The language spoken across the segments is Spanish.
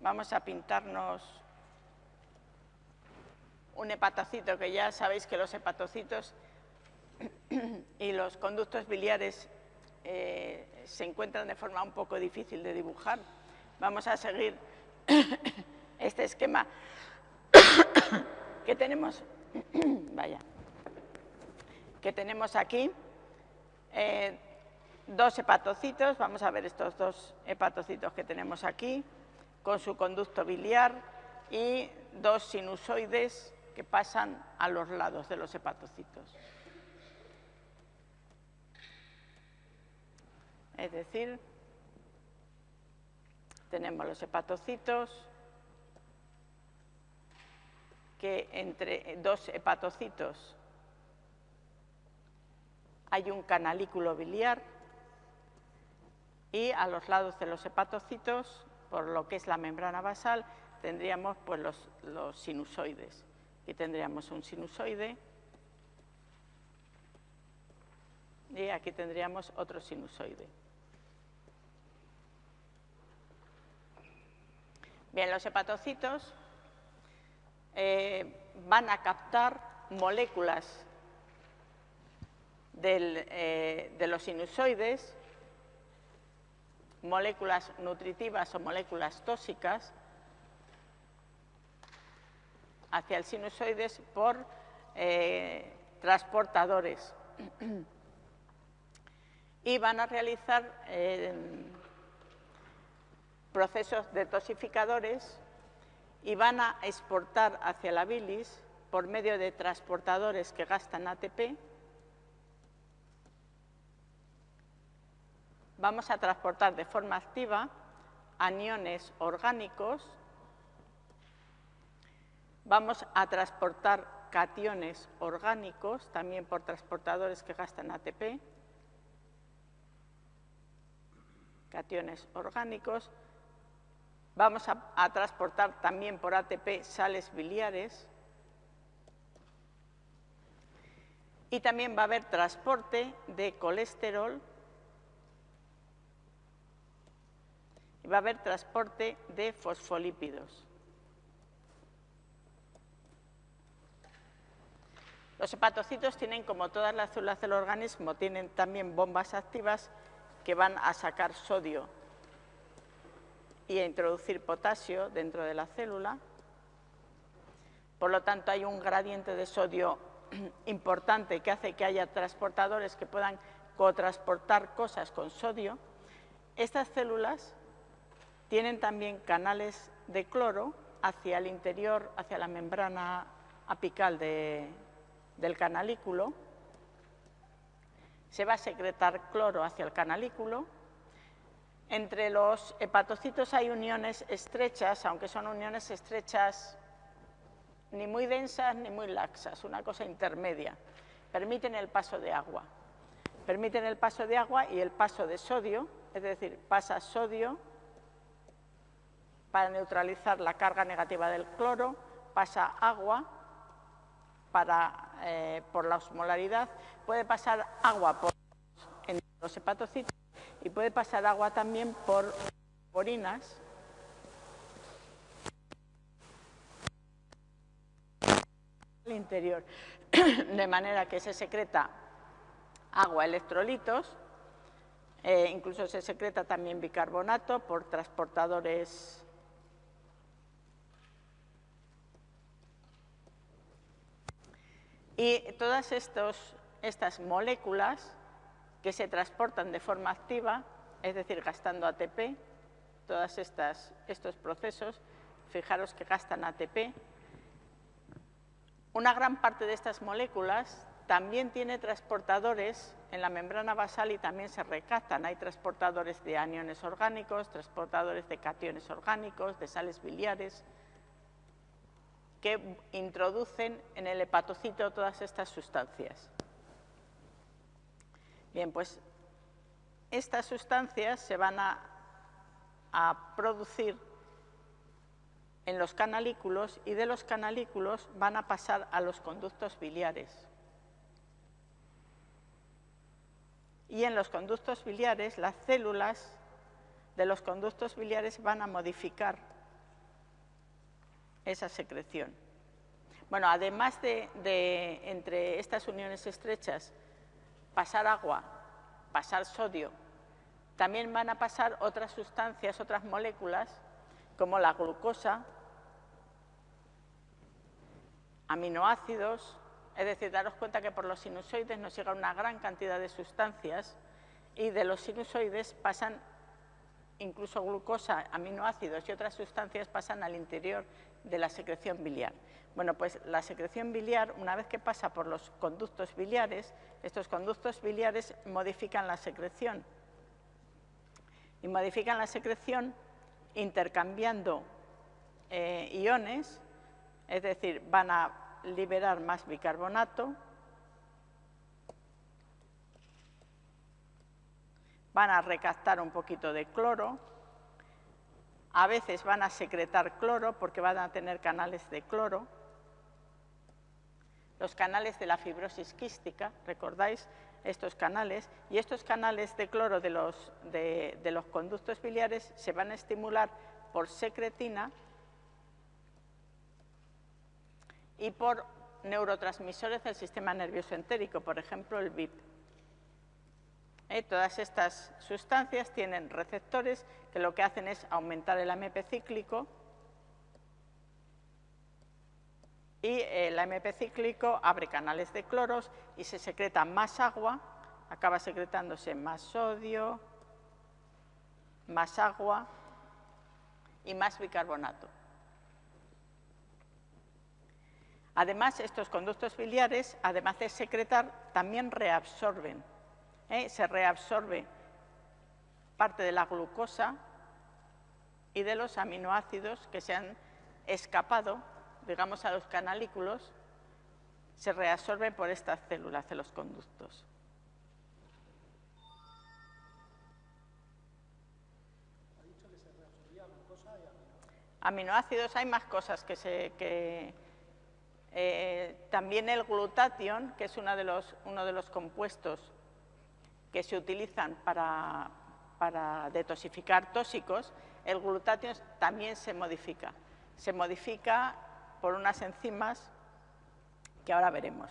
Vamos a pintarnos un hepatocito, que ya sabéis que los hepatocitos y los conductos biliares eh, se encuentran de forma un poco difícil de dibujar. Vamos a seguir este esquema que tenemos, vaya, que tenemos aquí. Eh, dos hepatocitos, vamos a ver estos dos hepatocitos que tenemos aquí, con su conducto biliar y dos sinusoides que pasan a los lados de los hepatocitos. Es decir, tenemos los hepatocitos, que entre dos hepatocitos hay un canalículo biliar y a los lados de los hepatocitos, por lo que es la membrana basal, tendríamos pues, los, sinusoides. Aquí tendríamos un sinusoide y aquí tendríamos otro sinusoide. Bien, los hepatocitos eh, van a captar moléculas eh, de los sinusoides moléculas nutritivas o moléculas tóxicas hacia el sinusoides por eh, transportadores. Y van a realizar eh, procesos detoxificadores y van a exportar hacia la bilis por medio de transportadores que gastan ATP vamos a transportar de forma activa aniones orgánicos, vamos a transportar cationes orgánicos, también por transportadores que gastan ATP, cationes orgánicos, vamos a, transportar también por ATP sales biliares, y también va a haber transporte de colesterol va a haber transporte de fosfolípidos. Los hepatocitos tienen, como todas las células del organismo, tienen también bombas activas que van a sacar sodio y a introducir potasio dentro de la célula. Por lo tanto, hay un gradiente de sodio importante que hace que haya transportadores que puedan cotransportar cosas con sodio. Estas células tienen también canales de cloro hacia el interior, hacia la membrana apical del canalículo. Se va a secretar cloro hacia el canalículo. Entre los hepatocitos hay uniones estrechas, aunque son uniones estrechas ni muy densas ni muy laxas, una cosa intermedia. Permiten el paso de agua. Permiten el paso de agua y el paso de sodio, es decir, pasa sodio para neutralizar la carga negativa del cloro, pasa agua para, eh, por la osmolaridad, puede pasar agua por los hepatocitos y puede pasar agua también por orinas. Al interior, de manera que se secreta agua, electrolitos, eh, incluso se secreta también bicarbonato por transportadores Y todas estas moléculas que se transportan de forma activa, es decir, gastando ATP, todos estos procesos, fijaros que gastan ATP, una gran parte de estas moléculas también tiene transportadores en la membrana basal y también se recaptan. Hay transportadores de aniones orgánicos, transportadores de cationes orgánicos, de sales biliares, que introducen en el hepatocito todas estas sustancias. Bien, pues estas sustancias se van a, producir en los canalículos y de los canalículos van a pasar a los conductos biliares. Y en los conductos biliares las células de los conductos biliares van a modificar esa secreción. Bueno, además de, entre estas uniones estrechas pasar agua, pasar sodio, también van a pasar otras sustancias, otras moléculas, como la glucosa, aminoácidos, es decir, daros cuenta que por los sinusoides nos llega una gran cantidad de sustancias y de los sinusoides pasan incluso glucosa, aminoácidos y otras sustancias pasan al interior de la secreción biliar. Bueno, pues la secreción biliar, una vez que pasa por los conductos biliares, estos conductos biliares modifican la secreción. Y modifican la secreción intercambiando eh, iones, es decir, van a liberar más bicarbonato, van a recaptar un poquito de cloro, a veces van a secretar cloro porque van a tener canales de cloro, los canales de la fibrosis quística, ¿recordáis estos canales? Y estos canales de cloro de los, conductos biliares se van a estimular por secretina y por neurotransmisores del sistema nervioso entérico, por ejemplo el VIP. Todas estas sustancias tienen receptores que lo que hacen es aumentar el AMP cíclico y el AMP cíclico abre canales de cloros y se secreta más agua, acaba secretándose más sodio, más agua y más bicarbonato. Además, estos conductos biliares, además de secretar, también reabsorben. ¿Eh? Se reabsorbe parte de la glucosa y de los aminoácidos que se han escapado digamos, a los canalículos, se reabsorben por estas células de los conductos. Aminoácidos, hay más cosas que se... Que, eh, también el glutatión, que es uno de los compuestos que se utilizan para, para detoxificar tóxicos, el glutatión también se modifica. Se modifica por unas enzimas que ahora veremos.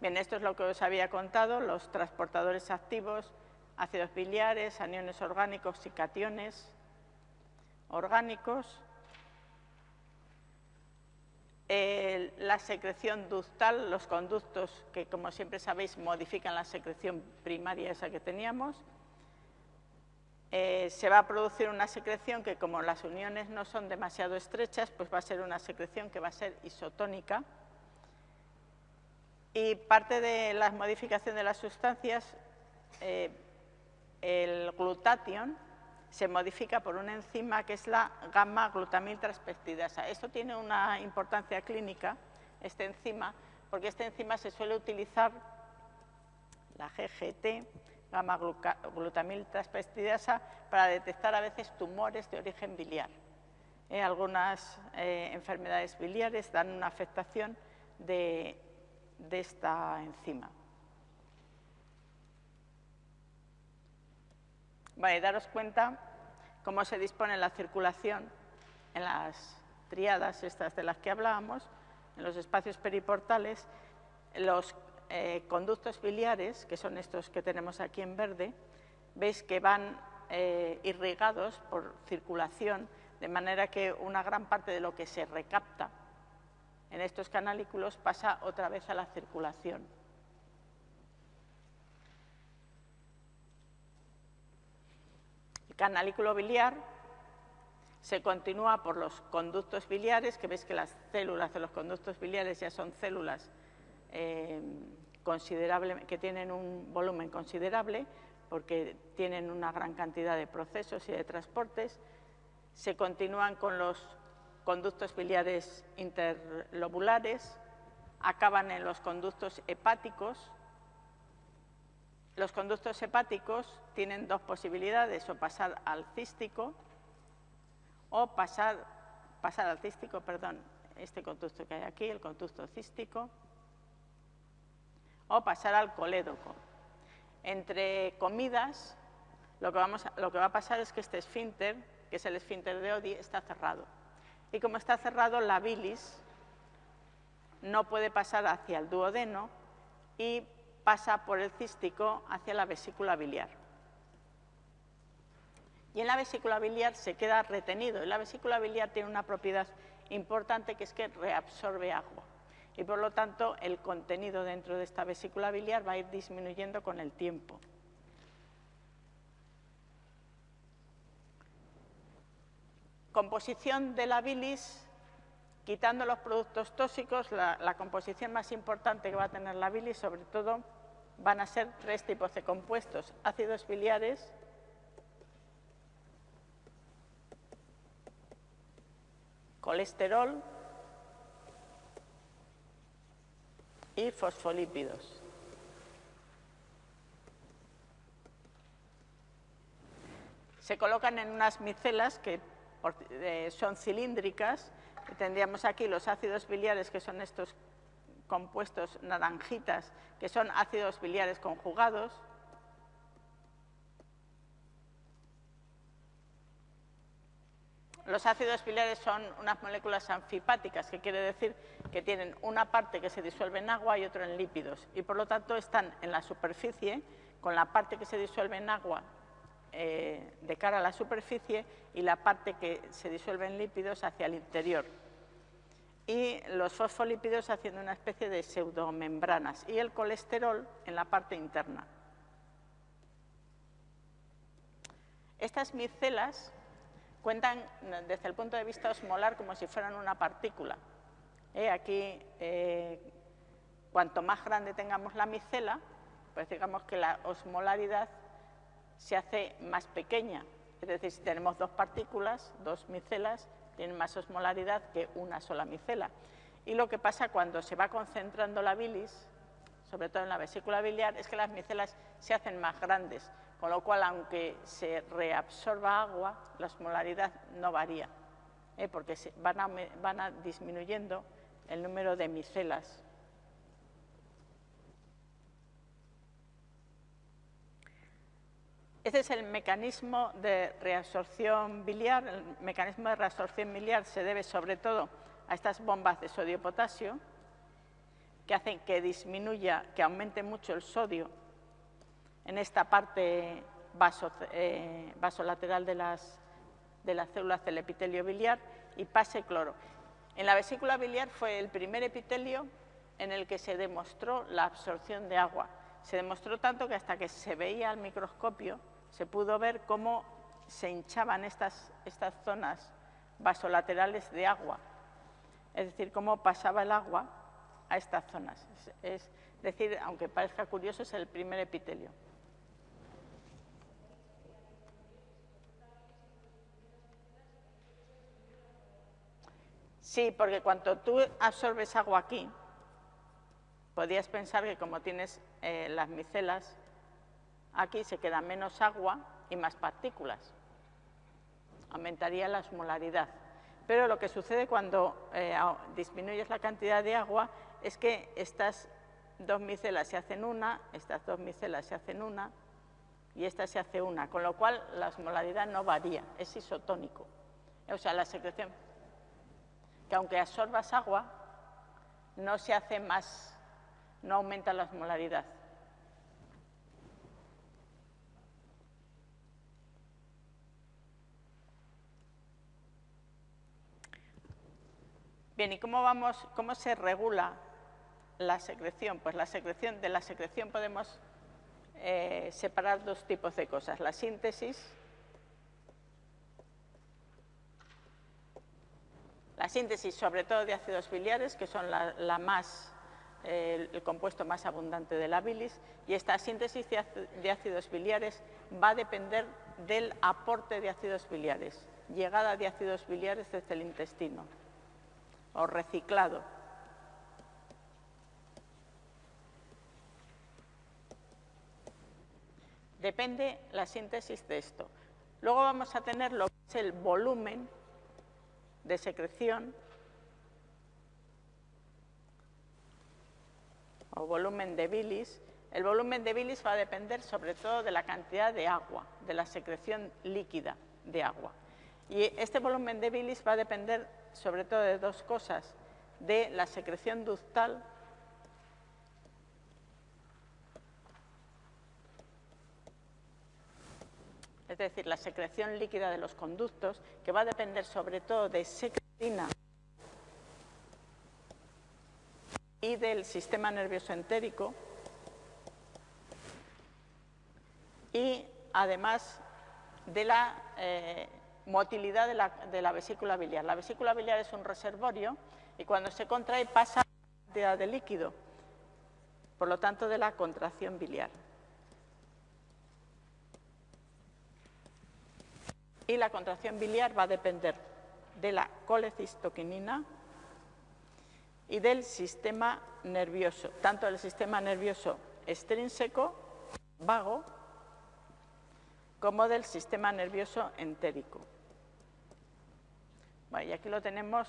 Bien, esto es lo que os había contado, los transportadores activos, ácidos biliares, aniones orgánicos y cationes orgánicos. La secreción ductal, los conductos que, como siempre sabéis, modifican la secreción primaria esa que teníamos. Eh, se va a producir una secreción que como las uniones no son demasiado estrechas, pues va a ser una secreción que va a ser isotónica. Y parte de la modificación de las sustancias, eh, el glutatión, se modifica por una enzima que es la gamma-glutamil transpeptidasa. Esto tiene una importancia clínica, esta enzima, porque esta enzima se suele utilizar, la GGT, gamma-glutamil transpeptidasa para detectar a veces tumores de origen biliar. Eh, algunas eh, enfermedades biliares dan una afectación de, esta enzima. Vale, daros cuenta cómo se dispone la circulación en las triadas estas de las que hablábamos, en los espacios periportales, los eh, conductos biliares, que son estos que tenemos aquí en verde, veis que van eh, irrigados por circulación, de manera que una gran parte de lo que se recapta en estos canalículos pasa otra vez a la circulación. El canalículo biliar se continúa por los conductos biliares, que veis que las células de los conductos biliares ya son células eh, que tienen un volumen considerable porque tienen una gran cantidad de procesos y de transportes. Se continúan con los conductos biliares interlobulares, acaban en los conductos hepáticos. Los conductos hepáticos tienen dos posibilidades, o pasar al cístico o pasar, al cístico, perdón, este conducto que hay aquí, el conducto cístico, o pasar al colédoco. Entre comidas lo que, vamos lo que va a pasar es que este esfínter, que es el esfínter de Odi, está cerrado. Y como está cerrado, la bilis no puede pasar hacia el duodeno y pasa por el cístico hacia la vesícula biliar. Y en la vesícula biliar se queda retenido. Y la vesícula biliar tiene una propiedad importante que es que reabsorbe agua. Y por lo tanto, el contenido dentro de esta vesícula biliar va a ir disminuyendo con el tiempo. Composición de la bilis, quitando los productos tóxicos, la, composición más importante que va a tener la bilis, sobre todo, van a ser tres tipos de compuestos, ácidos biliares, colesterol y fosfolípidos. Se colocan en unas micelas que eh, son cilíndricas. Tendríamos aquí los ácidos biliares, que son estos compuestos naranjitas, que son ácidos biliares conjugados. Los ácidos biliares son unas moléculas anfipáticas, que quiere decir que tienen una parte que se disuelve en agua y otra en lípidos, y por lo tanto están en la superficie, con la parte que se disuelve en agua eh, de cara a la superficie y la parte que se disuelve en lípidos hacia el interior. Y los fosfolípidos haciendo una especie de pseudomembranas y el colesterol en la parte interna. Estas micelas cuentan desde el punto de vista osmolar como si fueran una partícula. Eh, aquí, eh, cuanto más grande tengamos la micela, pues digamos que la osmolaridad se hace más pequeña. Es decir, si tenemos dos partículas, dos micelas, tienen más osmolaridad que una sola micela. Y lo que pasa cuando se va concentrando la bilis, sobre todo en la vesícula biliar, es que las micelas se hacen más grandes, con lo cual, aunque se reabsorba agua, la osmolaridad no varía, ¿eh? porque van, van a disminuyendo el número de micelas Ese es el mecanismo de reabsorción biliar. El mecanismo de reabsorción biliar se debe sobre todo a estas bombas de sodio-potasio que hacen que disminuya, que aumente mucho el sodio en esta parte eh, vasolateral de las, de las células del epitelio biliar y pase cloro. En la vesícula biliar fue el primer epitelio en el que se demostró la absorción de agua. Se demostró tanto que hasta que se veía al microscopio se pudo ver cómo se hinchaban estas, estas zonas vasolaterales de agua, es decir, cómo pasaba el agua a estas zonas. Es, decir, aunque parezca curioso, es el primer epitelio. Sí, porque cuando tú absorbes agua aquí, podías pensar que como tienes eh, las micelas Aquí se queda menos agua y más partículas. Aumentaría la osmolaridad. Pero lo que sucede cuando eh, disminuyes la cantidad de agua es que estas dos micelas se hacen una, estas dos micelas se hacen una y esta se hace una, con lo cual la osmolaridad no varía, es isotónico. O sea, la secreción, que aunque absorbas agua, no se hace más, no aumenta la osmolaridad. Bien, ¿y cómo, vamos, cómo se regula la secreción? Pues la secreción, de la secreción podemos eh, separar dos tipos de cosas. La síntesis, la síntesis sobre todo de ácidos biliares, que son la, más, el compuesto más abundante de la bilis, y esta síntesis de ácidos biliares va a depender del aporte de ácidos biliares, llegada de ácidos biliares desde el intestino o reciclado. Depende la síntesis de esto. Luego vamos a tener lo que es el volumen de secreción o volumen de bilis El volumen de bilis va a depender sobre todo de la cantidad de agua, de la secreción líquida de agua. Y este volumen de bilis va a depender sobre todo de dos cosas, de la secreción ductal es decir, la secreción líquida de los conductos, que va a depender sobre todo de secretina y del sistema nervioso entérico, y además de la eh, motilidad de la, de la, vesícula biliar. La vesícula biliar es un reservorio y cuando se contrae pasa cantidad de líquido, por lo tanto de la contracción biliar. Y la contracción biliar va a depender de la colecistoquinina y del sistema nervioso, tanto del sistema nervioso extrínseco, vago, como del sistema nervioso entérico. Y aquí lo tenemos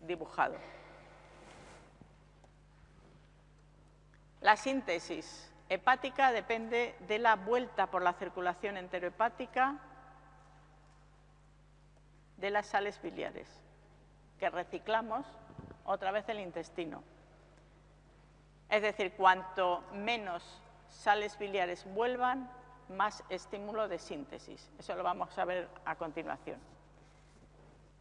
dibujado. La síntesis hepática depende de la vuelta por la circulación enterohepática de las sales biliares, que reciclamos otra vez el intestino. Es decir, cuanto menos sales biliares vuelvan, más estímulo de síntesis. Eso lo vamos a ver a continuación.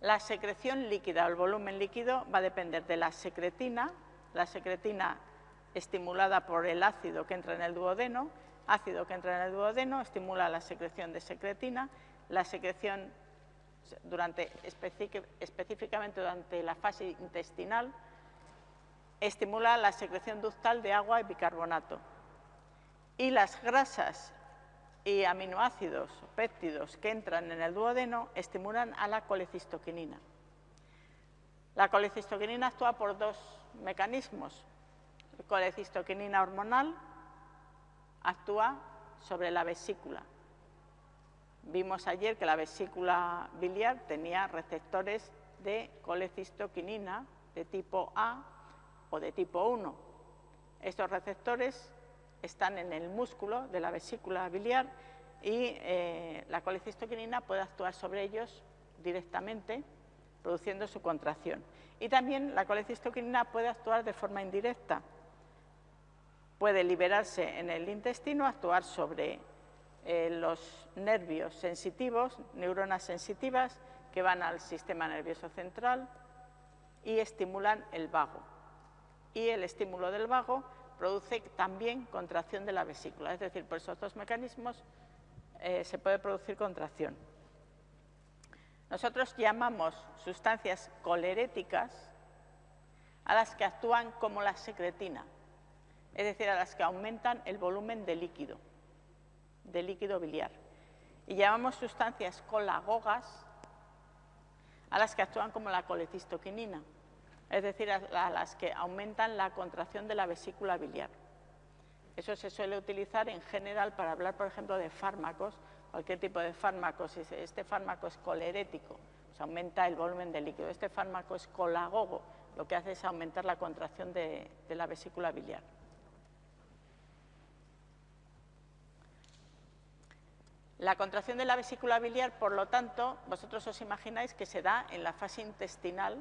La secreción líquida o el volumen líquido va a depender de la secretina. La secretina estimulada por el ácido que entra en el duodeno, ácido que entra en el duodeno estimula la secreción de secretina, la secreción durante, específicamente durante la fase intestinal, estimula la secreción ductal de agua y bicarbonato. Y las grasas y aminoácidos o péptidos que entran en el duodeno estimulan a la colecistoquinina. La colecistoquinina actúa por dos mecanismos colecistoquinina hormonal actúa sobre la vesícula. Vimos ayer que la vesícula biliar tenía receptores de colecistoquinina de tipo A o de tipo 1. Estos receptores están en el músculo de la vesícula biliar y eh, la colecistoquinina puede actuar sobre ellos directamente, produciendo su contracción. Y también la colecistoquinina puede actuar de forma indirecta, puede liberarse en el intestino, actuar sobre eh, los nervios sensitivos, neuronas sensitivas que van al sistema nervioso central y estimulan el vago. Y el estímulo del vago produce también contracción de la vesícula, es decir, por esos dos mecanismos eh, se puede producir contracción. Nosotros llamamos sustancias coleréticas a las que actúan como la secretina, es decir, a las que aumentan el volumen de líquido, de líquido biliar. Y llamamos sustancias colagogas a las que actúan como la colecistoquinina, es decir, a las que aumentan la contracción de la vesícula biliar. Eso se suele utilizar en general para hablar, por ejemplo, de fármacos, cualquier tipo de fármacos. Este fármaco es colerético, se aumenta el volumen de líquido. Este fármaco es colagogo, lo que hace es aumentar la contracción de la vesícula biliar. La contracción de la vesícula biliar, por lo tanto, vosotros os imagináis que se da en la fase intestinal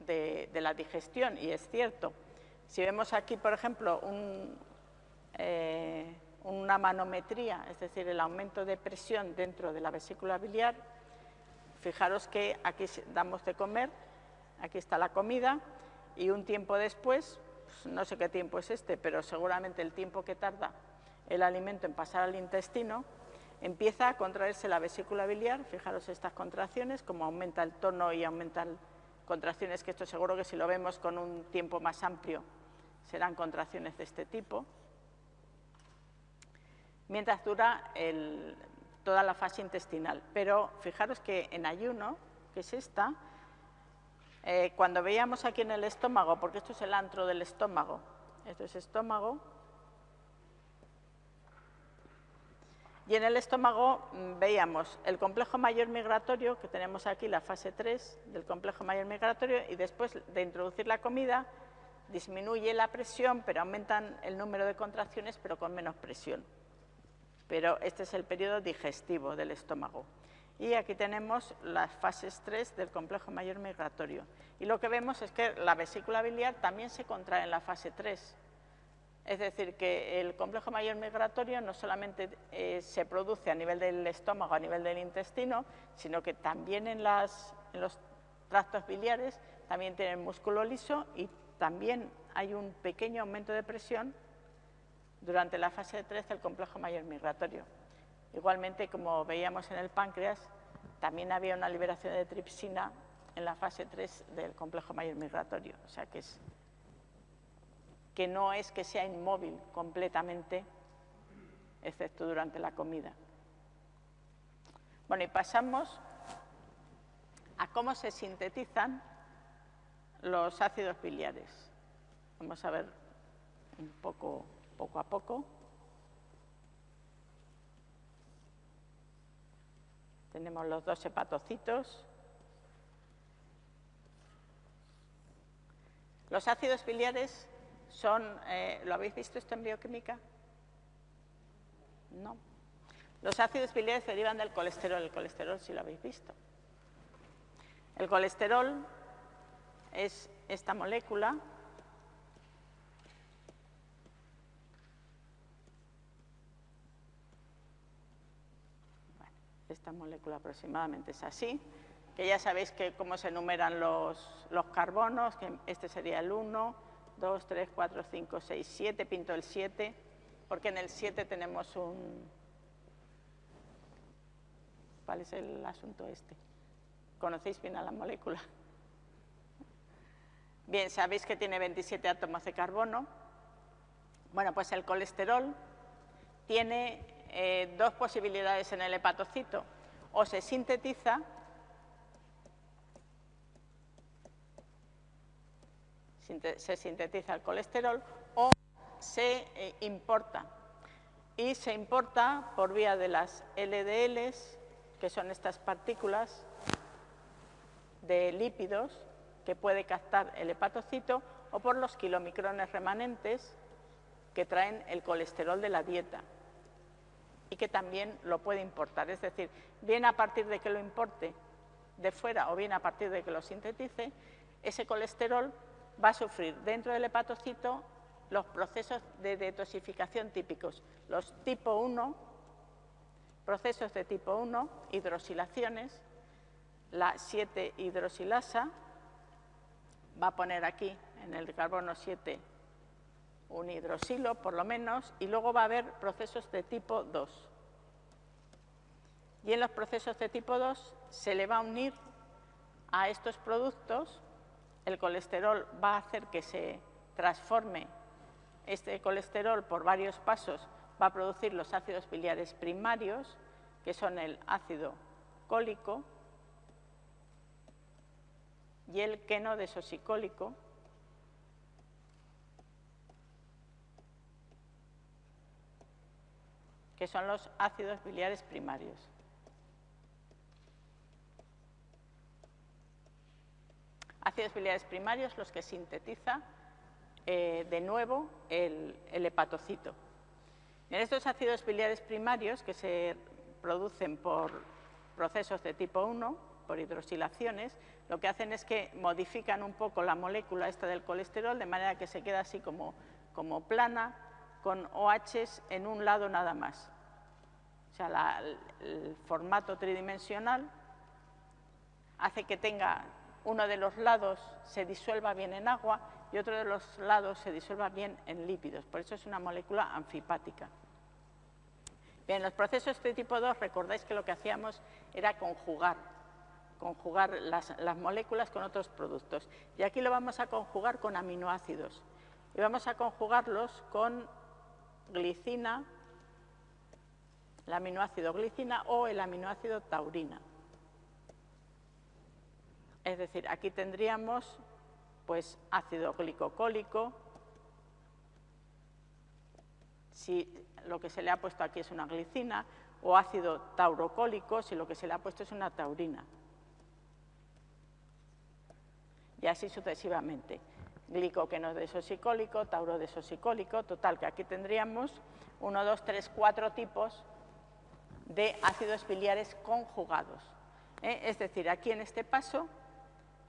de, la digestión, y es cierto. Si vemos aquí, por ejemplo, eh, una manometría, es decir, el aumento de presión dentro de la vesícula biliar, fijaros que aquí damos de comer, aquí está la comida, y un tiempo después, pues no sé qué tiempo es este, pero seguramente el tiempo que tarda el alimento en pasar al intestino, Empieza a contraerse la vesícula biliar, fijaros estas contracciones, como aumenta el tono y aumentan contracciones, que esto seguro que si lo vemos con un tiempo más amplio serán contracciones de este tipo. Mientras dura toda la fase intestinal. Pero fijaros que en ayuno, que es esta, eh, cuando veíamos aquí en el estómago, porque esto es el antro del estómago, esto es estómago, Y en el estómago mm, veíamos el complejo mayor migratorio, que tenemos aquí la fase 3 del complejo mayor migratorio, y después de introducir la comida, disminuye la presión, pero aumentan el número de contracciones, pero con menos presión. Pero este es el periodo digestivo del estómago. Y aquí tenemos las fases 3 del complejo mayor migratorio. Y lo que vemos es que la vesícula biliar también se contrae en la fase 3. Es decir, que el complejo mayor migratorio no solamente eh, se produce a nivel del estómago, a nivel del intestino, sino que también en, en los tractos biliares también tienen músculo liso y también hay un pequeño aumento de presión durante la fase 3 del complejo mayor migratorio. Igualmente, como veíamos en el páncreas, también había una liberación de tripsina en la fase 3 del complejo mayor migratorio. O sea que, es, que no es que sea inmóvil completamente, excepto durante la comida. Bueno, y pasamos a cómo se sintetizan los ácidos biliares. Vamos a ver un poco, poco a poco. Tenemos los dos hepatocitos. Los ácidos biliares son, eh, ¿lo habéis visto esto en bioquímica? No. Los ácidos biliares derivan del colesterol, el colesterol sí lo habéis visto. El colesterol es esta molécula esta molécula aproximadamente es así, que ya sabéis que cómo se enumeran los, los carbonos, que este sería el 1, 2, 3, 4, 5, 6, 7, pinto el 7, porque en el 7 tenemos un... ¿Cuál es el asunto este? ¿Conocéis bien a la molécula? Bien, sabéis que tiene 27 átomos de carbono. Bueno, pues el colesterol tiene eh, dos posibilidades en el hepatocito. O se sintetiza se sintetiza el colesterol o se eh, importa. Y se importa por vía de las LDLs, que son estas partículas de lípidos que puede captar el hepatocito o por los kilomicrones remanentes que traen el colesterol de la dieta y que también lo puede importar. Es decir, bien a partir de que lo importe de fuera o bien a partir de que lo sintetice, ese colesterol va a sufrir dentro del hepatocito los procesos de detoxificación típicos, los tipo 1, procesos de tipo 1, hidrosilaciones, la 7 hidrosilasa, va a poner aquí en el carbono 7 un hidrosilo por lo menos y luego va a haber procesos de tipo 2. Y en los procesos de tipo 2 se le va a unir a estos productos, el colesterol va a hacer que se transforme este colesterol por varios pasos, va a producir los ácidos biliares primarios, que son el ácido cólico, y el queno desosicólico, que son los ácidos biliares primarios. Ácidos biliares primarios los que sintetiza eh, de nuevo el, hepatocito. En estos ácidos biliares primarios que se producen por procesos de tipo 1, por hidrosilaciones, lo que hacen es que modifican un poco la molécula esta del colesterol de manera que se queda así como, como plana, con OHs en un lado nada más. O sea, el formato tridimensional hace que tenga uno de los lados se disuelva bien en agua y otro de los lados se disuelva bien en lípidos. Por eso es una molécula anfipática. Bien, los procesos de tipo 2, recordáis que lo que hacíamos era conjugar conjugar las, moléculas con otros productos. Y aquí lo vamos a conjugar con aminoácidos. Y vamos a conjugarlos con glicina, el aminoácido glicina o el aminoácido taurina. Es decir, aquí tendríamos pues ácido glicocólico, si lo que se le ha puesto aquí es una glicina, o ácido taurocólico, si lo que se le ha puesto es una taurina y así sucesivamente. glicoqueno desosicólico, tauro desosicólico, total, que aquí tendríamos 1, 2, 3, 4 tipos de ácidos biliares conjugados. ¿eh? Es decir, aquí en este paso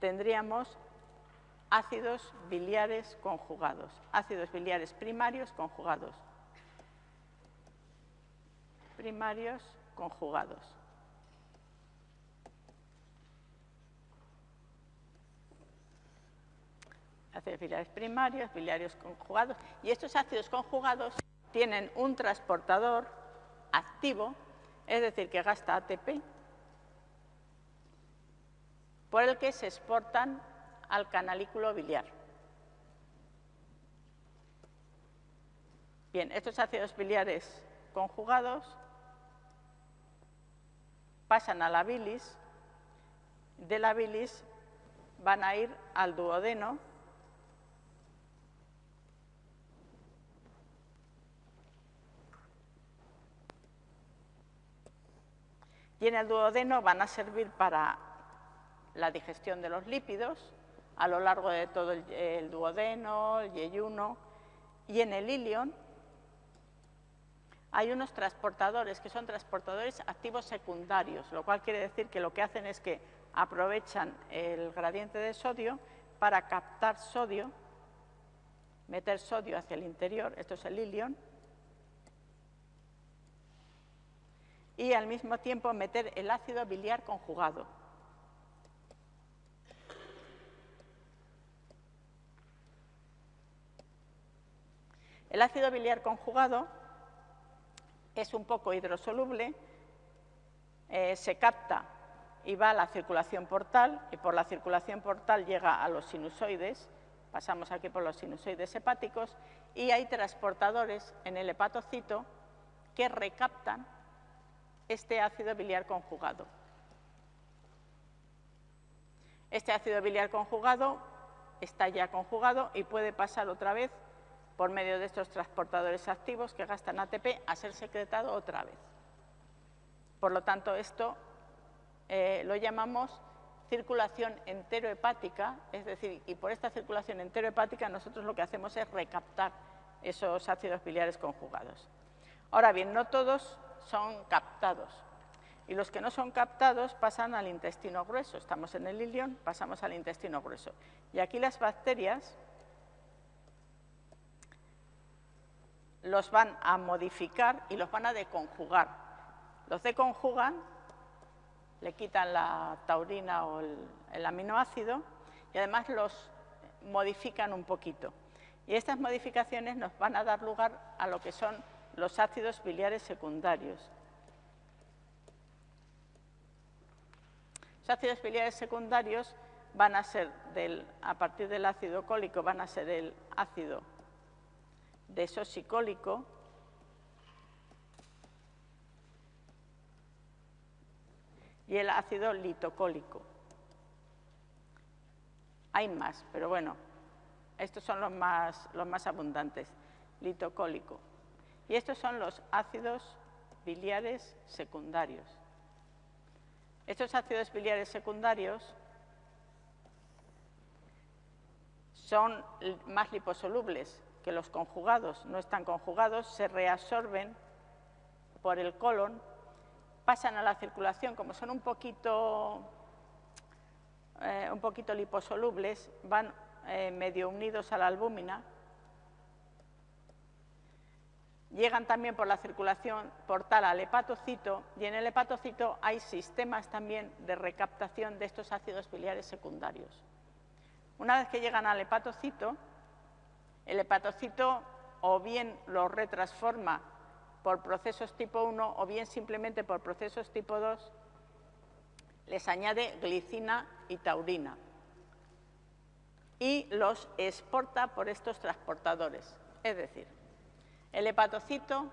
tendríamos ácidos biliares conjugados, ácidos biliares primarios conjugados, primarios conjugados. Ácidos biliares primarios, biliares conjugados. Y estos ácidos conjugados tienen un transportador activo, es decir, que gasta ATP, por el que se exportan al canalículo biliar. Bien, estos ácidos biliares conjugados pasan a la bilis, de la bilis van a ir al duodeno, y en el duodeno van a servir para la digestión de los lípidos a lo largo de todo el, duodeno, el yeyuno, y en el ilion hay unos transportadores que son transportadores activos secundarios, lo cual quiere decir que lo que hacen es que aprovechan el gradiente de sodio para captar sodio, meter sodio hacia el interior, esto es el ilion, y al mismo tiempo meter el ácido biliar conjugado. El ácido biliar conjugado es un poco hidrosoluble, eh, se capta y va a la circulación portal y por la circulación portal llega a los sinusoides, pasamos aquí por los sinusoides hepáticos y hay transportadores en el hepatocito que recaptan este ácido biliar conjugado. Este ácido biliar conjugado está ya conjugado y puede pasar otra vez por medio de estos transportadores activos que gastan ATP a ser secretado otra vez. Por lo tanto, esto eh, lo llamamos circulación enterohepática, es decir, y por esta circulación enterohepática nosotros lo que hacemos es recaptar esos ácidos biliares conjugados. Ahora bien, no todos son captados, y los que no son captados pasan al intestino grueso. Estamos en el ilion, pasamos al intestino grueso. Y aquí las bacterias los van a modificar y los van a deconjugar. Los deconjugan, le quitan la taurina o el, aminoácido y además los modifican un poquito. Y estas modificaciones nos van a dar lugar a lo que son los ácidos biliares secundarios. Los ácidos biliares secundarios van a ser, a partir del ácido cólico, van a ser el ácido desosicólico y el ácido litocólico. Hay más, pero bueno, estos son los más, los más abundantes, litocólico. Y estos son los ácidos biliares secundarios. Estos ácidos biliares secundarios son más liposolubles, que los conjugados no están conjugados, se reabsorben por el colon, pasan a la circulación, como son un poquito, eh, un poquito liposolubles, van eh, medio unidos a la albúmina, llegan también por la circulación portal al hepatocito y en el hepatocito hay sistemas también de recaptación de estos ácidos biliares secundarios. Una vez que llegan al hepatocito, el hepatocito o bien lo retransforma por procesos tipo 1 o bien simplemente por procesos tipo 2, les añade glicina y taurina y los exporta por estos transportadores. Es decir, el hepatocito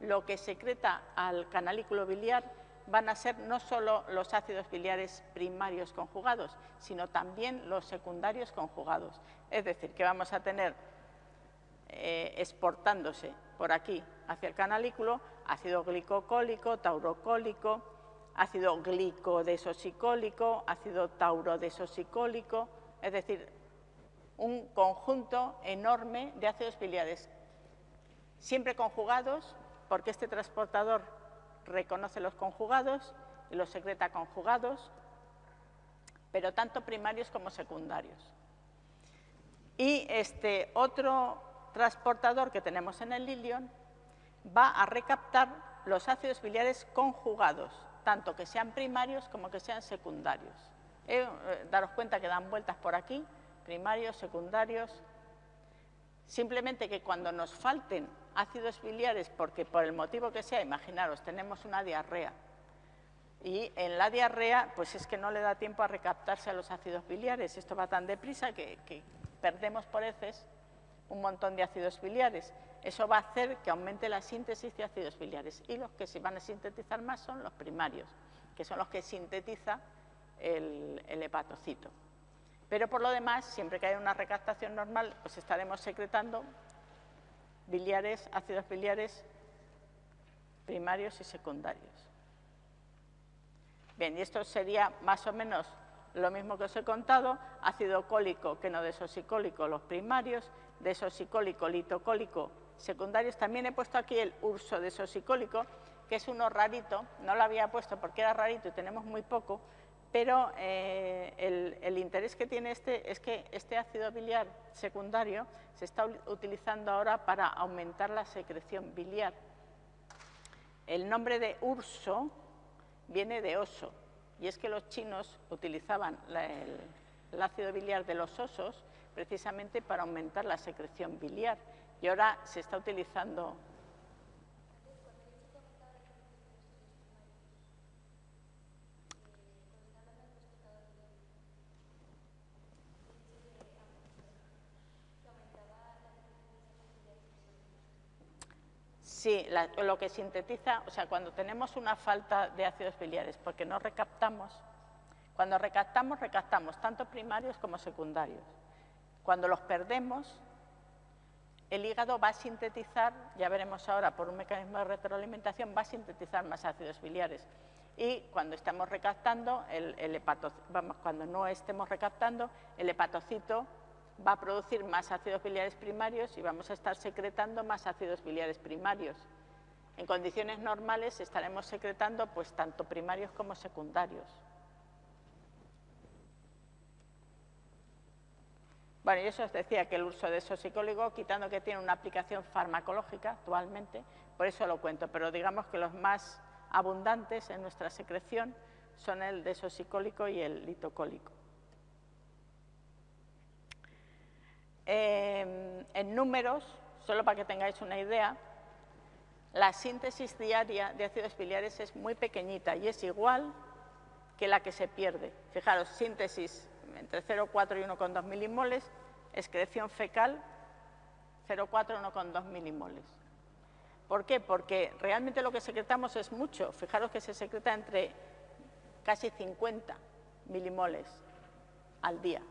lo que secreta al canalículo biliar van a ser no solo los ácidos biliares primarios conjugados, sino también los secundarios conjugados. Es decir, que vamos a tener eh, exportándose por aquí hacia el canalículo ácido glicocólico, taurocólico, ácido glicodesosicólico, ácido taurodesosicólico, es decir, un conjunto enorme de ácidos biliares, siempre conjugados, porque este transportador reconoce los conjugados y los secreta conjugados, pero tanto primarios como secundarios. Y este otro transportador que tenemos en el lilion va a recaptar los ácidos biliares conjugados, tanto que sean primarios como que sean secundarios. Eh, eh, daros cuenta que dan vueltas por aquí, primarios, secundarios. Simplemente que cuando nos falten ácidos biliares, porque por el motivo que sea, imaginaros, tenemos una diarrea, y en la diarrea, pues es que no le da tiempo a recaptarse a los ácidos biliares. Esto va tan deprisa que, que perdemos por heces un montón de ácidos biliares. Eso va a hacer que aumente la síntesis de ácidos biliares y los que se van a sintetizar más son los primarios, que son los que sintetiza el, hepatocito. Pero por lo demás, siempre que haya una recaptación normal, pues estaremos secretando biliares, ácidos biliares primarios y secundarios. Bien, y esto sería más o menos lo mismo que os he contado, ácido cólico que no desosicólico, los primarios, desosicólico, litocólico, secundarios. También he puesto aquí el urso desosicólico, que es uno rarito, no lo había puesto porque era rarito y tenemos muy poco, pero eh, el, interés que tiene este es que este ácido biliar secundario se está utilizando ahora para aumentar la secreción biliar. El nombre de urso viene de oso, y es que los chinos utilizaban el, ácido biliar de los osos precisamente para aumentar la secreción biliar y ahora se está utilizando Sí, lo que sintetiza, o sea, cuando tenemos una falta de ácidos biliares porque no recaptamos, cuando recaptamos, recaptamos tanto primarios como secundarios. Cuando los perdemos, el hígado va a sintetizar, ya veremos ahora por un mecanismo de retroalimentación, va a sintetizar más ácidos biliares. Y cuando estamos recaptando, el, cuando no estemos recaptando, el hepatocito va a producir más ácidos biliares primarios y vamos a estar secretando más ácidos biliares primarios. En condiciones normales estaremos secretando pues tanto primarios como secundarios. Bueno, y eso os decía que el uso de sosicóligo, quitando que tiene una aplicación farmacológica actualmente, por eso lo cuento, pero digamos que los más abundantes en nuestra secreción son el desosicólico y el litocólico. Em, en números, solo para que tengáis una idea, la síntesis diaria de ácidos biliares es muy pequeñita y es igual que la que se pierde. Fijaros, síntesis entre 0,4 y 1,2 milimoles, excreción fecal 0,4 y 1,2 milimoles. ¿Por qué? Porque realmente lo que secretamos es mucho. Fijaros que se secreta entre casi 50 milimoles al día.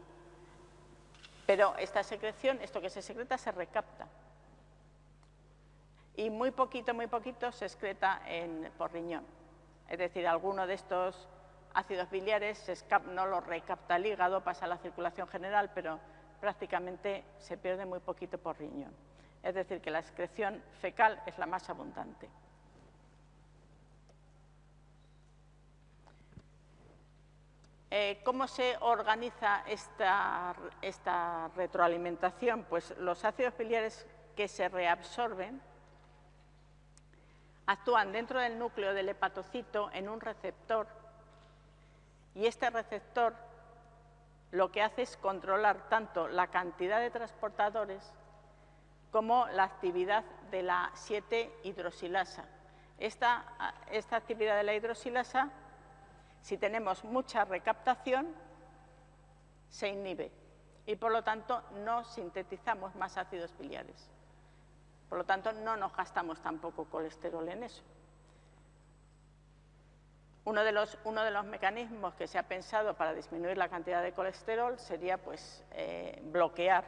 Pero esta secreción, esto que se secreta, se recapta. Y muy poquito, muy poquito se excreta en, por riñón. Es decir, alguno de estos ácidos biliares no lo recapta el hígado, pasa a la circulación general, pero prácticamente se pierde muy poquito por riñón. Es decir, que la excreción fecal es la más abundante. Eh, ¿Cómo se organiza esta, retroalimentación? Pues los ácidos biliares que se reabsorben actúan dentro del núcleo del hepatocito en un receptor y este receptor lo que hace es controlar tanto la cantidad de transportadores como la actividad de la 7-hidrosilasa. esta actividad de la hidrosilasa si tenemos mucha recaptación, se inhibe y por lo tanto no sintetizamos más ácidos biliares. Por lo tanto, no nos gastamos tampoco colesterol en eso. Uno de, los, mecanismos que se ha pensado para disminuir la cantidad de colesterol sería pues, eh, bloquear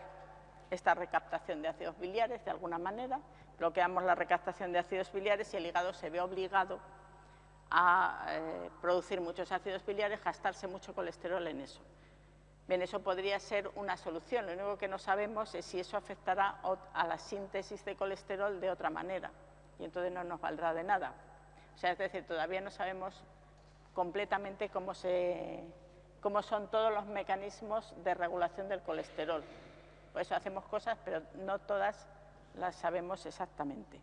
esta recaptación de ácidos biliares de alguna manera. Bloqueamos la recaptación de ácidos biliares y el hígado se ve obligado a eh, producir muchos ácidos biliares, gastarse mucho colesterol en eso. Bien, eso podría ser una solución. Lo único que no sabemos es si eso afectará a la síntesis de colesterol de otra manera y entonces no nos valdrá de nada. O sea, es decir, todavía no sabemos completamente cómo, cómo son todos los mecanismos de regulación del colesterol. Por eso hacemos cosas, pero no todas las sabemos exactamente.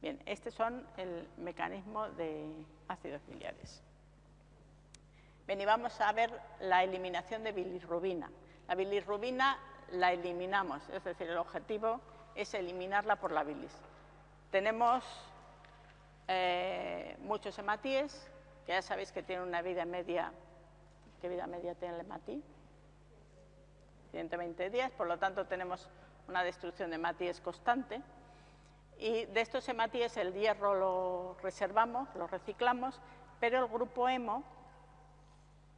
Bien, estos son el mecanismo de ácidos biliares. Bien, y vamos a ver la eliminación de bilirrubina. La bilirrubina la eliminamos, es decir, el objetivo es eliminarla por la bilis. Tenemos eh, muchos hematíes, ya sabéis que tienen una vida media, ¿qué vida media tiene el hematí? 120 días, por lo tanto tenemos una destrucción de hematíes constante. Y de estos hematíes el hierro lo reservamos, lo reciclamos, pero el grupo hemo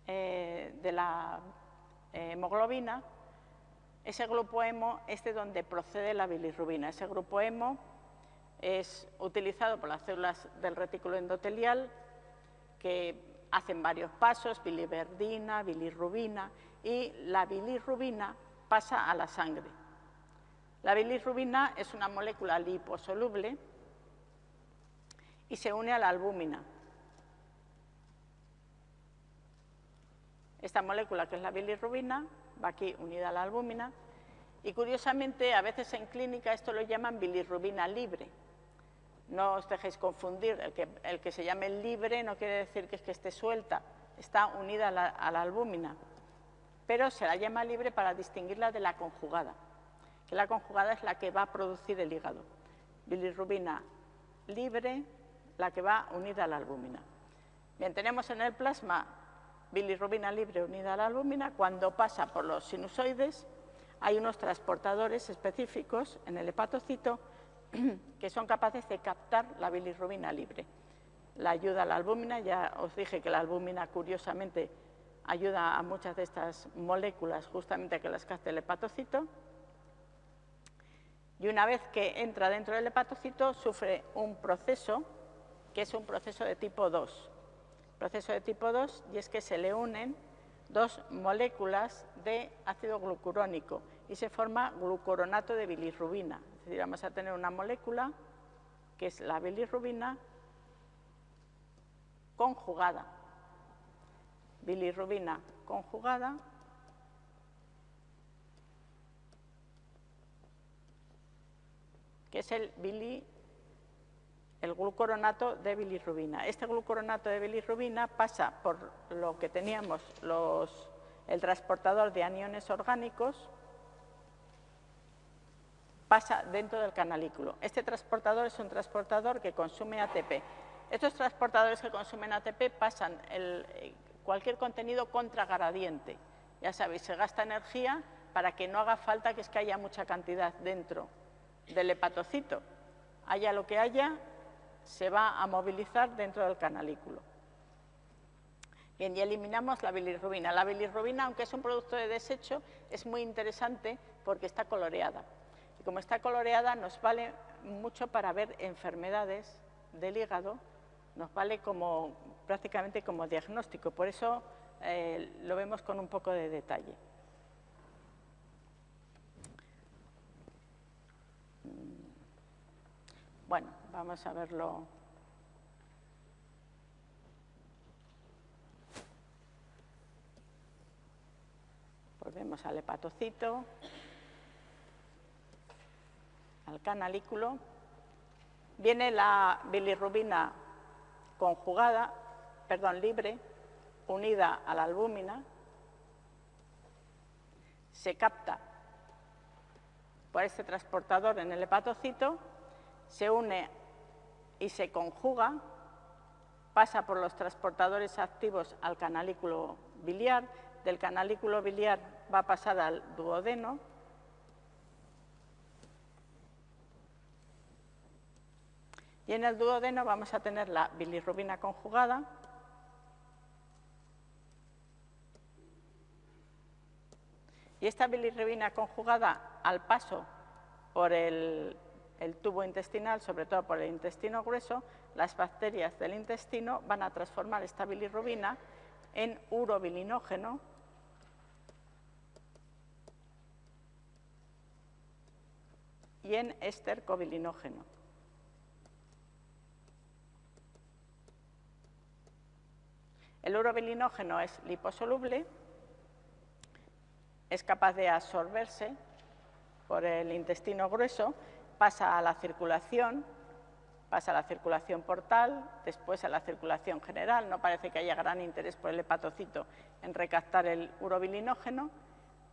eh, de la eh, hemoglobina, ese grupo hemo es de donde procede la bilirrubina. Ese grupo hemo es utilizado por las células del retículo endotelial que hacen varios pasos, biliverdina, bilirrubina, y la bilirrubina pasa a la sangre. La bilirrubina es una molécula liposoluble y se une a la albúmina. Esta molécula, que es la bilirrubina, va aquí unida a la albúmina, y curiosamente, a veces en clínica esto lo llaman bilirrubina libre, no os dejéis confundir, el que, se llame libre no quiere decir que, es que esté suelta, está unida a la, albúmina, pero se la llama libre para distinguirla de la conjugada, que la conjugada es la que va a producir el hígado. Bilirrubina libre, la que va unida a la albúmina. Bien, tenemos en el plasma bilirrubina libre unida a la albúmina, cuando pasa por los sinusoides hay unos transportadores específicos en el hepatocito que son capaces de captar la bilirrubina libre. La ayuda a la albúmina, ya os dije que la albúmina curiosamente ayuda a muchas de estas moléculas justamente a que las capte el hepatocito. Y una vez que entra dentro del hepatocito sufre un proceso que es un proceso de tipo 2. Proceso de tipo 2 y es que se le unen dos moléculas de ácido glucurónico y se forma glucoronato de bilirrubina decir, vamos a tener una molécula que es la bilirrubina conjugada. Bilirrubina conjugada que es el el glucoronato de bilirrubina. Este glucoronato de bilirrubina pasa por lo que teníamos los, el transportador de aniones orgánicos, pasa dentro del canalículo. Este transportador es un transportador que consume ATP. Estos transportadores que consumen ATP pasan eh, cualquier contenido contragradiente. Ya sabéis, se gasta energía para que no haga falta que es que haya mucha cantidad dentro del hepatocito. Haya lo que haya, se va a movilizar dentro del canalículo. Bien, y eliminamos la bilirrubina. La bilirrubina, aunque es un producto de desecho, es muy interesante porque está coloreada. Y como está coloreada, nos vale mucho para ver enfermedades del hígado, nos vale como, prácticamente como diagnóstico. Por eso eh, lo vemos con un poco de detalle. Bueno, vamos a verlo. Volvemos al hepatocito al canalículo, viene la bilirrubina conjugada, perdón, libre, unida a la albúmina, se capta por este transportador en el hepatocito, se une y se conjuga, pasa por los transportadores activos al canalículo biliar, del canalículo biliar va a pasar al duodeno, Y en el duodeno vamos a tener la bilirrubina conjugada, Y esta bilirrubina conjugada al paso por el, tubo intestinal, sobre todo por el intestino grueso, las bacterias del intestino van a transformar esta bilirrubina en urobilinógeno, y en estercobilinógeno. El urobilinógeno es liposoluble, es capaz de absorberse por el intestino grueso, pasa a la circulación, pasa a la circulación portal, después a la circulación general. No parece que haya gran interés por el hepatocito en recaptar el urobilinógeno,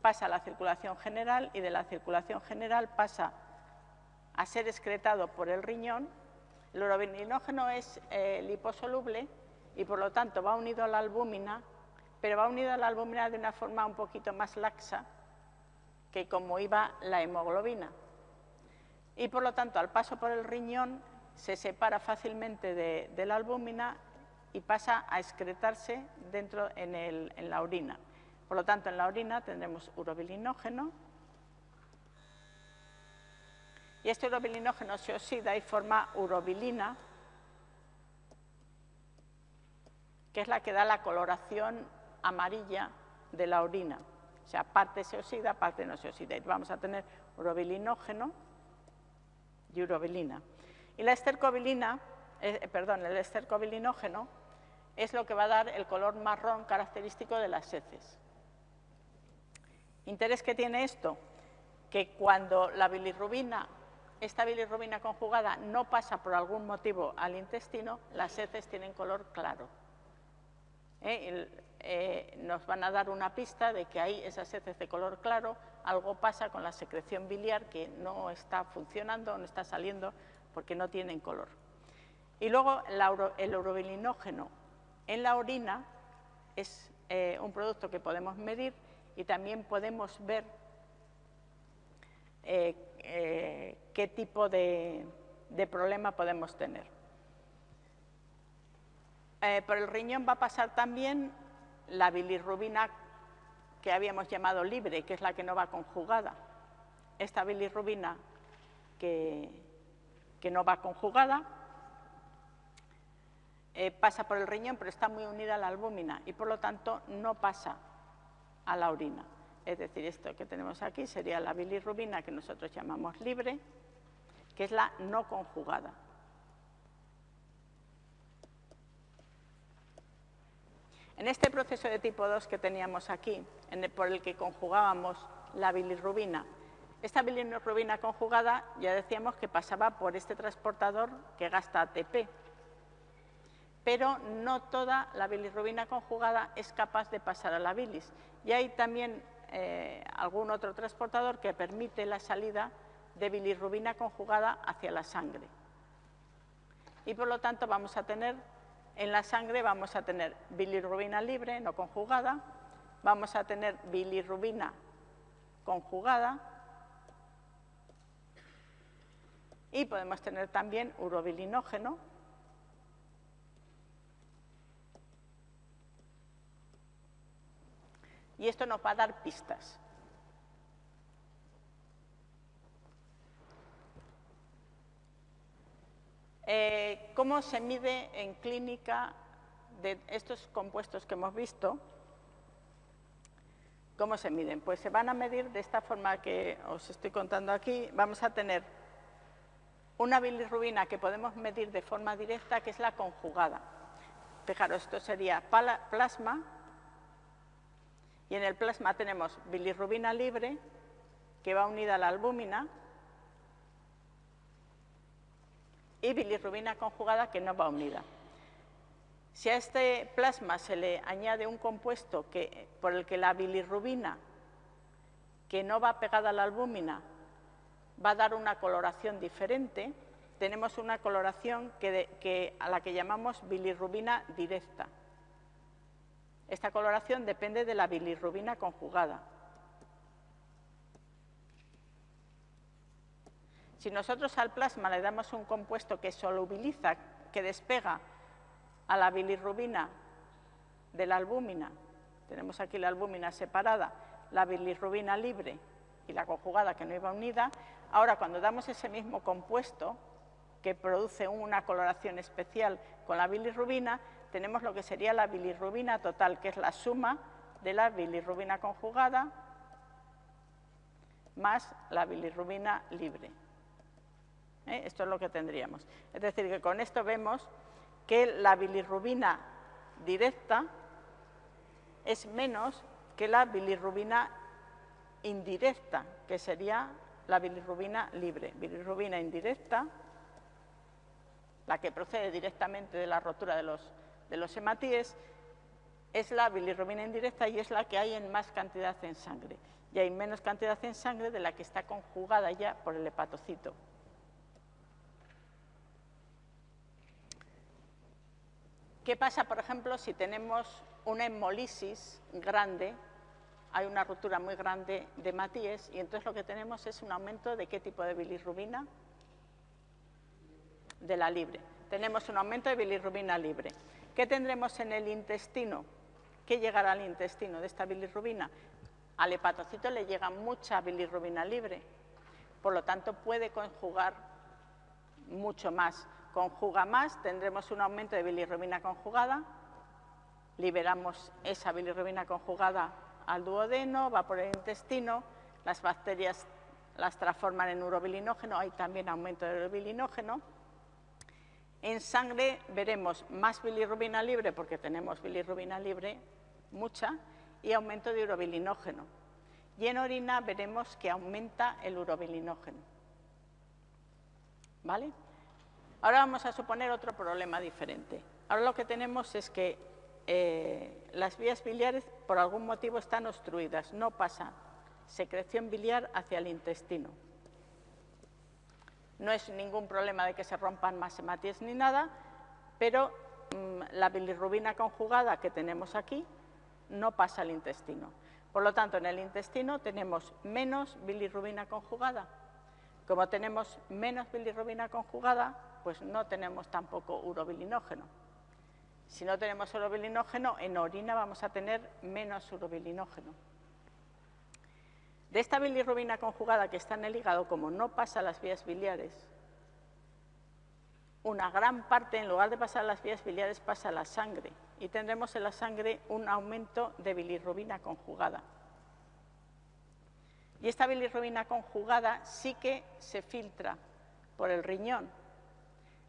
pasa a la circulación general y de la circulación general pasa a ser excretado por el riñón. El urobilinógeno es eh, liposoluble y por lo tanto va unido a la albúmina, pero va unido a la albúmina de una forma un poquito más laxa que como iba la hemoglobina. Y por lo tanto, al paso por el riñón, se separa fácilmente de, la albúmina y pasa a excretarse dentro en, en la orina. Por lo tanto, en la orina tendremos urobilinógeno y este urobilinógeno se oxida y forma urobilina, que es la que da la coloración amarilla de la orina. O sea, parte se oxida, parte no se oxida. Y vamos a tener urobilinógeno y urobilina. Y la estercobilina, eh, perdón, el estercobilinógeno es lo que va a dar el color marrón característico de las heces. ¿Interés que tiene esto? Que cuando la bilirrubina, esta bilirrubina conjugada no pasa por algún motivo al intestino, las heces tienen color claro. ¿Eh? Eh, nos van a dar una pista de que hay esas heces de color claro, algo pasa con la secreción biliar que no está funcionando, no está saliendo porque no tienen color. Y luego el urobilinógeno en la orina es eh, un producto que podemos medir y también podemos ver qué tipo de problema podemos tener. Eh, por el riñón va a pasar también la bilirrubina que habíamos llamado libre, que es la que no va conjugada. Esta bilirrubina que, no va conjugada eh, pasa por el riñón, pero está muy unida a la albúmina y por lo tanto no pasa a la orina. Es decir, esto que tenemos aquí sería la bilirrubina que nosotros llamamos libre, que es la no conjugada. En este proceso de tipo 2 que teníamos aquí, por el que conjugábamos la bilirrubina, esta bilirrubina conjugada ya decíamos que pasaba por este transportador que gasta ATP, pero no toda la bilirrubina conjugada es capaz de pasar a la bilis. Y hay también eh, algún otro transportador que permite la salida de bilirrubina conjugada hacia la sangre. Y por lo tanto vamos a tener en la sangre vamos a tener bilirrubina libre, no conjugada, vamos a tener bilirrubina conjugada. Y podemos tener también urobilinógeno, y esto nos va a dar pistas. Eh, ¿Cómo se mide en clínica de estos compuestos que hemos visto? ¿Cómo se miden? Pues se van a medir de esta forma que os estoy contando aquí. Vamos a tener una bilirrubina que podemos medir de forma directa, que es la conjugada. Fijaros, esto sería plasma, y en el plasma tenemos bilirrubina libre, que va unida a la albúmina, y bilirrubina conjugada que no va unida. Si a este plasma se le añade un compuesto que, por el que la bilirrubina, que no va pegada a la albúmina, va a dar una coloración diferente, tenemos una coloración que, a la que llamamos bilirrubina directa. Esta coloración depende de la bilirrubina conjugada. Si nosotros al plasma le damos un compuesto que solubiliza, que despega a la bilirrubina de la albúmina, tenemos aquí la albúmina separada, la bilirrubina libre y la conjugada que no iba unida, ahora cuando damos ese mismo compuesto que produce una coloración especial con la bilirrubina, tenemos lo que sería la bilirrubina total, que es la suma de la bilirrubina conjugada más la bilirrubina libre. ¿Eh? Esto es lo que tendríamos. Es decir, que con esto vemos que la bilirrubina directa es menos que la bilirrubina indirecta, que sería la bilirrubina libre. Bilirrubina indirecta, la que procede directamente de la rotura de los, de los hematíes, es la bilirrubina indirecta y es la que hay en más cantidad en sangre. Y hay menos cantidad en sangre de la que está conjugada ya por el hepatocito. ¿Qué pasa, por ejemplo, si tenemos una hemolisis grande, hay una ruptura muy grande de matíes y entonces lo que tenemos es un aumento de qué tipo de bilirrubina? De la libre. Tenemos un aumento de bilirrubina libre. ¿Qué tendremos en el intestino? ¿Qué llegará al intestino de esta bilirrubina? Al hepatocito le llega mucha bilirrubina libre, por lo tanto puede conjugar mucho más conjuga más, tendremos un aumento de bilirrubina conjugada, liberamos esa bilirrubina conjugada al duodeno, va por el intestino, las bacterias las transforman en urobilinógeno, hay también aumento de urobilinógeno. En sangre veremos más bilirrubina libre, porque tenemos bilirrubina libre, mucha, y aumento de urobilinógeno. Y en orina veremos que aumenta el urobilinógeno. ¿Vale? Ahora vamos a suponer otro problema diferente. Ahora lo que tenemos es que eh, las vías biliares por algún motivo están obstruidas, no pasa secreción biliar hacia el intestino. No es ningún problema de que se rompan más hematíes ni nada, pero mm, la bilirrubina conjugada que tenemos aquí no pasa al intestino. Por lo tanto, en el intestino tenemos menos bilirrubina conjugada. Como tenemos menos bilirrubina conjugada, pues no tenemos tampoco urobilinógeno. Si no tenemos urobilinógeno, en orina vamos a tener menos urobilinógeno. De esta bilirrubina conjugada que está en el hígado, como no pasa a las vías biliares, una gran parte, en lugar de pasar a las vías biliares, pasa a la sangre y tendremos en la sangre un aumento de bilirrubina conjugada. Y esta bilirrubina conjugada sí que se filtra por el riñón,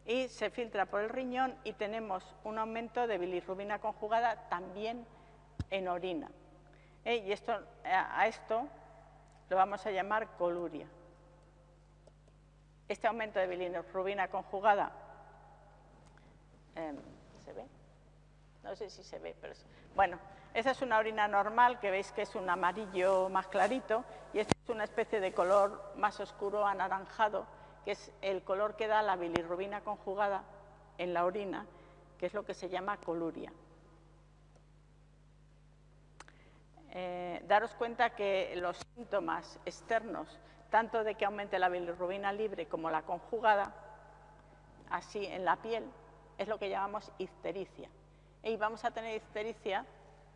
y se filtra por el riñón y tenemos un aumento de bilirrubina conjugada también en orina. ¿Eh? Y esto, a esto lo vamos a llamar coluria. Este aumento de bilirrubina conjugada, em, ¿se ve? No sé si se ve, pero... Bueno, esa es una orina normal, que veis que es un amarillo más clarito, y esta es una especie de color más oscuro anaranjado, que es el color que da la bilirrubina conjugada en la orina, que es lo que se llama coluria. Eh, daros cuenta que los síntomas externos, tanto de que aumente la bilirrubina libre como la conjugada, así en la piel, es lo que llamamos ictericia. Y vamos a tener ictericia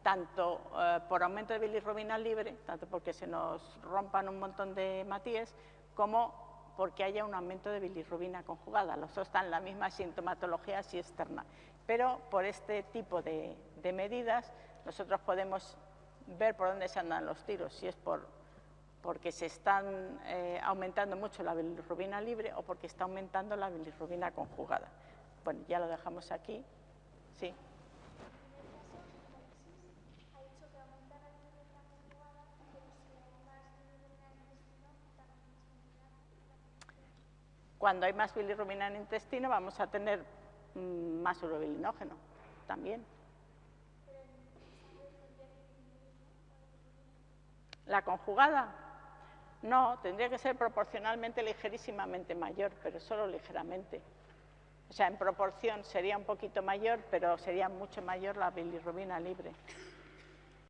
tanto eh, por aumento de bilirrubina libre, tanto porque se nos rompan un montón de matíes, como porque haya un aumento de bilirrubina conjugada. Los dos están en la misma sintomatología así externa. Pero por este tipo de, medidas nosotros podemos ver por dónde se andan los tiros, si es por, porque se están eh, aumentando mucho la bilirrubina libre o porque está aumentando la bilirrubina conjugada. Bueno, ya lo dejamos aquí. Sí. Cuando hay más bilirrubina en el intestino vamos a tener mm, más urobilinógeno también. ¿La conjugada? No, tendría que ser proporcionalmente ligerísimamente mayor, pero solo ligeramente. O sea, en proporción sería un poquito mayor, pero sería mucho mayor la bilirrubina libre.